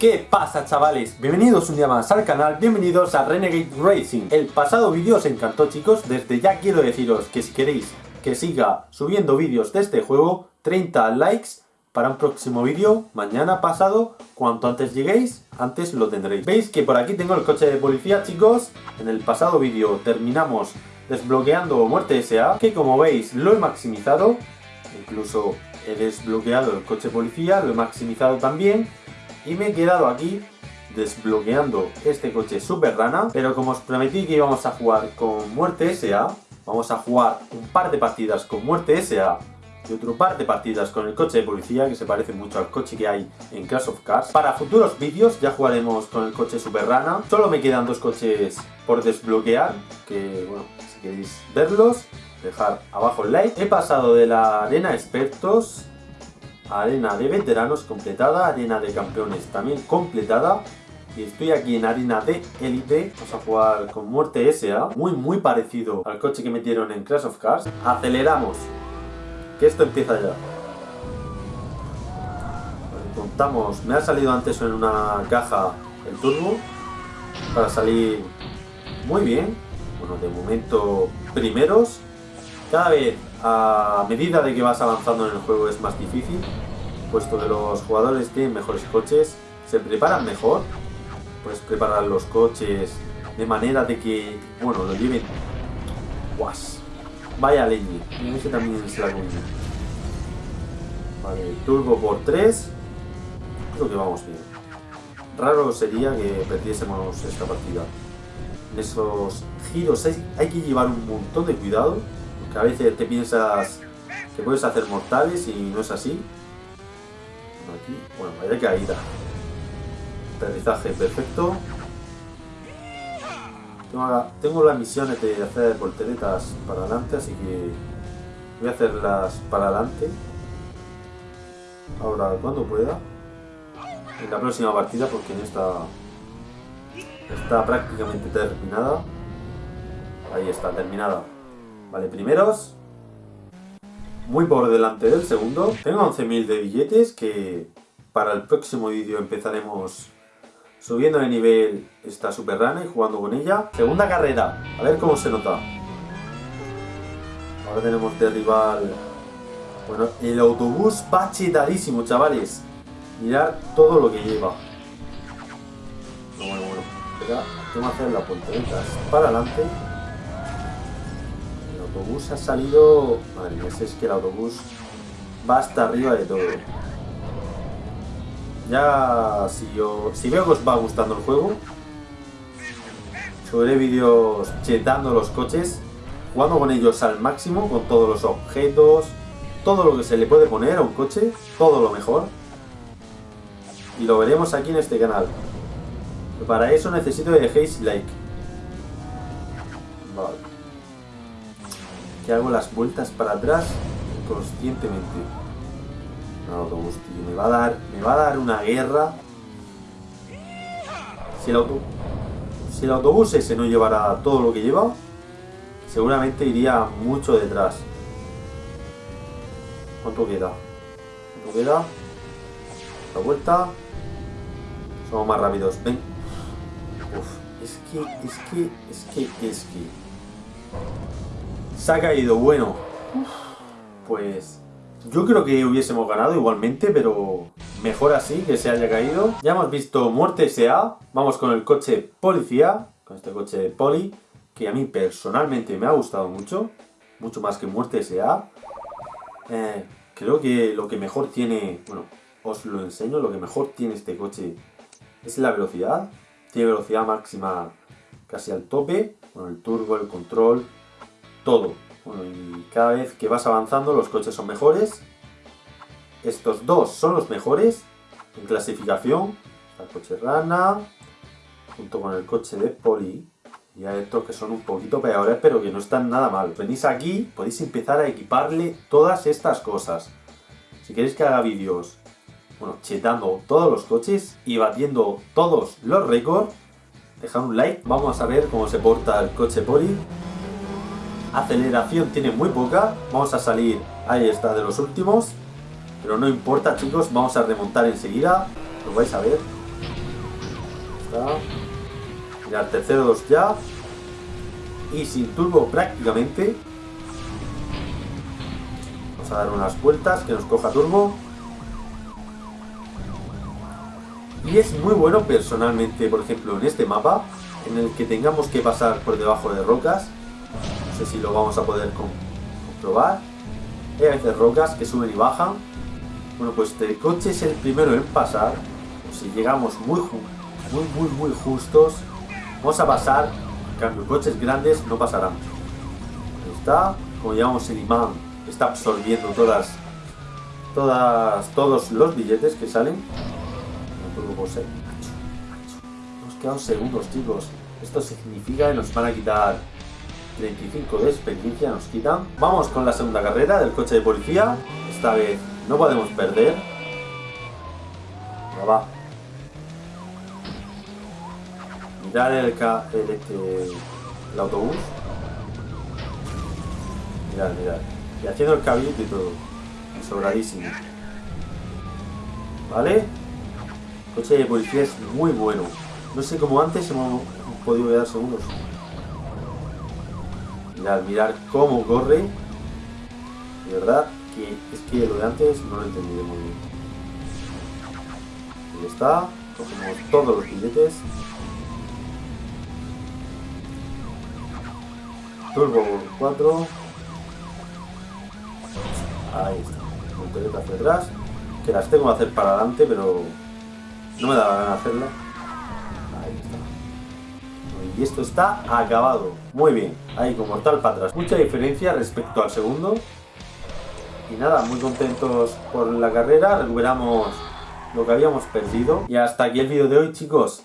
¿Qué pasa chavales? Bienvenidos un día más al canal, bienvenidos a Renegade Racing El pasado vídeo os encantó chicos, desde ya quiero deciros que si queréis que siga subiendo vídeos de este juego 30 likes para un próximo vídeo, mañana pasado, cuanto antes lleguéis, antes lo tendréis Veis que por aquí tengo el coche de policía chicos, en el pasado vídeo terminamos desbloqueando Muerte S.A. Que como veis lo he maximizado, incluso he desbloqueado el coche de policía, lo he maximizado también y me he quedado aquí desbloqueando este coche Super Rana, pero como os prometí que íbamos a jugar con Muerte S.A., vamos a jugar un par de partidas con Muerte S.A. y otro par de partidas con el coche de policía, que se parece mucho al coche que hay en Clash of Cars. Para futuros vídeos ya jugaremos con el coche Super Rana. Solo me quedan dos coches por desbloquear, que bueno, si queréis verlos, dejar abajo el like. He pasado de la arena expertos arena de veteranos completada, arena de campeones también completada. Y estoy aquí en arena de élite, vamos a jugar con muerte SA, muy muy parecido al coche que metieron en Crash of Cars. Aceleramos, que esto empieza ya. contamos, me ha salido antes en una caja el turbo, para salir muy bien. Bueno, de momento primeros, cada vez a medida de que vas avanzando en el juego es más difícil, puesto que los jugadores tienen mejores coches, se preparan mejor, puedes preparar los coches de manera de que, bueno, lo lleven... ¡Guas! Vaya leñe, ese también es la coña. Vale, turbo por 3, creo que vamos bien. Raro sería que perdiésemos esta partida. En esos giros hay que llevar un montón de cuidado que a veces te piensas que puedes hacer mortales y no es así. Aquí, bueno, vaya caída. Aterrizaje perfecto. Tengo, las misiones de hacer volteretas para adelante, así que voy a hacerlas para adelante. Ahora, cuando pueda. En la próxima partida, porque en esta está prácticamente terminada. Ahí está, terminada. Vale, primeros. Muy por delante del segundo. Tengo 11.000 de billetes que para el próximo vídeo empezaremos subiendo de nivel esta Super Rana y jugando con ella. Segunda carrera. A ver cómo se nota. Ahora tenemos de rival... Bueno, el autobús va chetadísimo, chavales. Mirad todo lo que lleva. Bueno, bueno, Espera, tengo que hacer la puerta para adelante autobús ha salido... Madre mía, es que el autobús va hasta arriba de todo. Ya, si yo... Si veo que os va gustando el juego, subiré vídeos chetando los coches, jugando con ellos al máximo, con todos los objetos, todo lo que se le puede poner a un coche, todo lo mejor. Y lo veremos aquí en este canal. para eso necesito que dejéis like. Vale que hago las vueltas para atrás conscientemente. No, autobús, tío, me va a dar, me va a dar una guerra. Si el, autobús ese no llevara todo lo que lleva, seguramente iría mucho detrás. ¿Cuánto queda? ¿Cuánto queda? La vuelta. Somos más rápidos. Ven. Uf, es que, es que, es que, es que... Se ha caído, bueno. Pues yo creo que hubiésemos ganado igualmente, pero mejor así que se haya caído. Ya hemos visto Muerte S.A. Vamos con el coche Policía, con este coche Poli, que a mí personalmente me ha gustado mucho, mucho más que Muerte S.A. Eh, creo que lo que mejor tiene, bueno, os lo enseño, lo que mejor tiene este coche es la velocidad. Tiene velocidad máxima casi al tope, con el turbo, el control, todo. Bueno, y cada vez que vas avanzando los coches son mejores. Estos dos son los mejores en clasificación. el coche Rana, junto con el coche de Poli. Y hay estos que son un poquito peores, pero que no están nada mal. Venís aquí, podéis empezar a equiparle todas estas cosas. Si queréis que haga vídeos, bueno, chetando todos los coches y batiendo todos los récords, dejad un like. Vamos a ver cómo se porta el coche Poli Aceleración tiene muy poca. Vamos a salir, ahí está, de los últimos. Pero no importa, chicos, vamos a remontar enseguida. Lo vais a ver. está. Mirad, tercero dos ya. Y sin turbo prácticamente. Vamos a dar unas vueltas que nos coja turbo. Y es muy bueno personalmente, por ejemplo, en este mapa, en el que tengamos que pasar por debajo de rocas. Si lo vamos a poder comprobar. Hay a veces rocas que suben y bajan. Bueno, pues este coche es el primero en pasar. Si llegamos muy, muy, muy, muy justos, vamos a pasar. En cambio, coches grandes no pasarán. Está. Como llamamos el imán, está absorbiendo todas, todas, todos los billetes que salen. Hemos quedado segundos, chicos. Esto significa que nos van a quitar 35 de experiencia, nos quitan. Vamos con la segunda carrera del coche de policía. Esta vez no podemos perder. Ya va. Mirar el, el, este, el autobús. Mirad, mirad. Y haciendo el caballito y todo. Sobradísimo. ¿Vale? El coche de policía es muy bueno. No sé cómo antes hemos podido quedar segundos. Mirad, mirar cómo corre. De verdad que es que lo de antes no lo he entendido muy bien. Ahí está. Cogemos todos los billetes. Turbo 4. Ahí está. Voltereta hacia atrás. Que las tengo que hacer para adelante, pero no me da la gana hacerla. Y esto está acabado. Muy bien. Ahí con mortal para atrás. Mucha diferencia respecto al segundo. Y nada, muy contentos por la carrera. Recuperamos lo que habíamos perdido. Y hasta aquí el vídeo de hoy, chicos.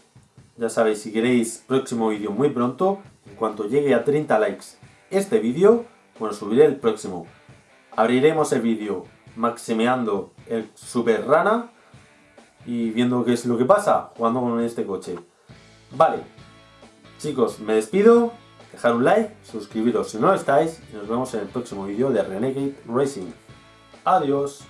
Ya sabéis, si queréis próximo vídeo muy pronto, en cuanto llegue a 30 likes este vídeo, bueno, subiré el próximo. Abriremos el vídeo maximeando el Super Rana y viendo qué es lo que pasa jugando con este coche. Vale, chicos, me despido, dejar un like, suscribiros si no lo estáis y nos vemos en el próximo vídeo de Renegade Racing. Adiós.